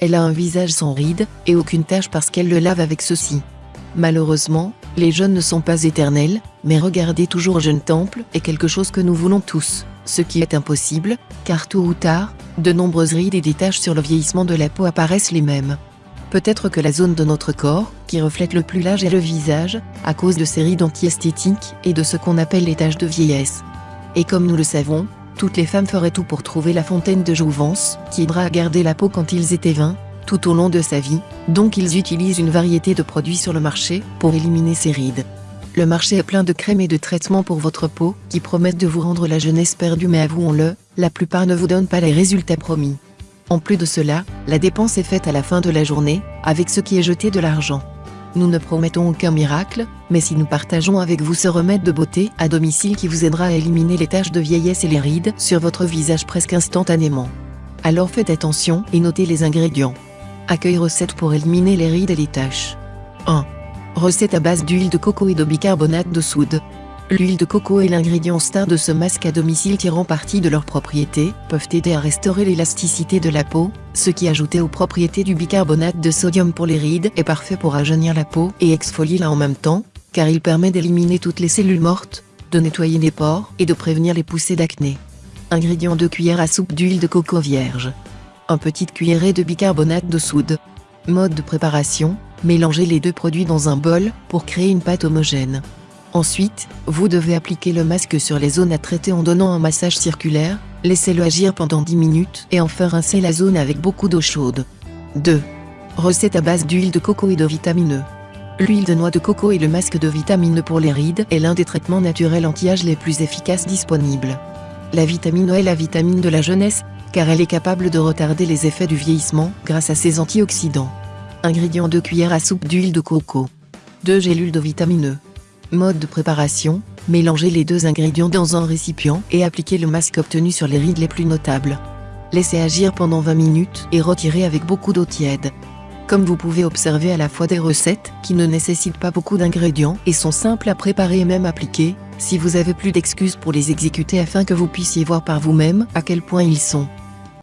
Elle a un visage sans rides, et aucune tache parce qu'elle le lave avec ceci. Malheureusement, les jeunes ne sont pas éternels, mais regarder toujours jeune temple est quelque chose que nous voulons tous, ce qui est impossible, car tôt ou tard, de nombreuses rides et des taches sur le vieillissement de la peau apparaissent les mêmes. Peut-être que la zone de notre corps, qui reflète le plus l'âge est le visage, à cause de ces rides anti-esthétiques et de ce qu'on appelle les taches de vieillesse. Et comme nous le savons, toutes les femmes feraient tout pour trouver la fontaine de jouvence, qui aidera à garder la peau quand ils étaient vains, tout au long de sa vie, donc ils utilisent une variété de produits sur le marché pour éliminer ces rides. Le marché est plein de crèmes et de traitements pour votre peau qui promettent de vous rendre la jeunesse perdue mais avouons-le, la plupart ne vous donnent pas les résultats promis. En plus de cela, la dépense est faite à la fin de la journée, avec ce qui est jeté de l'argent. Nous ne promettons aucun miracle, mais si nous partageons avec vous ce remède de beauté à domicile qui vous aidera à éliminer les taches de vieillesse et les rides sur votre visage presque instantanément. Alors faites attention et notez les ingrédients. Accueil recette pour éliminer les rides et les taches. 1. Recette à base d'huile de coco et de bicarbonate de soude. L'huile de coco est l'ingrédient star de ce masque à domicile tirant parti de leurs propriétés, peuvent aider à restaurer l'élasticité de la peau, ce qui ajouté aux propriétés du bicarbonate de sodium pour les rides est parfait pour rajeunir la peau et exfolier la en même temps, car il permet d'éliminer toutes les cellules mortes, de nettoyer les pores et de prévenir les poussées d'acné. Ingrédients 2 cuillères à soupe d'huile de coco vierge. 1 petite cuillerée de bicarbonate de soude. Mode de préparation, mélangez les deux produits dans un bol pour créer une pâte homogène. Ensuite, vous devez appliquer le masque sur les zones à traiter en donnant un massage circulaire, laissez-le agir pendant 10 minutes et enfin rincez la zone avec beaucoup d'eau chaude. 2. Recette à base d'huile de coco et de vitamine E. L'huile de noix de coco et le masque de vitamine E pour les rides est l'un des traitements naturels anti-âge les plus efficaces disponibles. La vitamine E est la vitamine de la jeunesse, car elle est capable de retarder les effets du vieillissement grâce à ses antioxydants. Ingrédients 2 cuillères à soupe d'huile de coco. 2 gélules de vitamine E. Mode de préparation, mélangez les deux ingrédients dans un récipient et appliquez le masque obtenu sur les rides les plus notables. Laissez agir pendant 20 minutes et retirez avec beaucoup d'eau tiède. Comme vous pouvez observer à la fois des recettes qui ne nécessitent pas beaucoup d'ingrédients et sont simples à préparer et même appliquer, si vous avez plus d'excuses pour les exécuter afin que vous puissiez voir par vous-même à quel point ils sont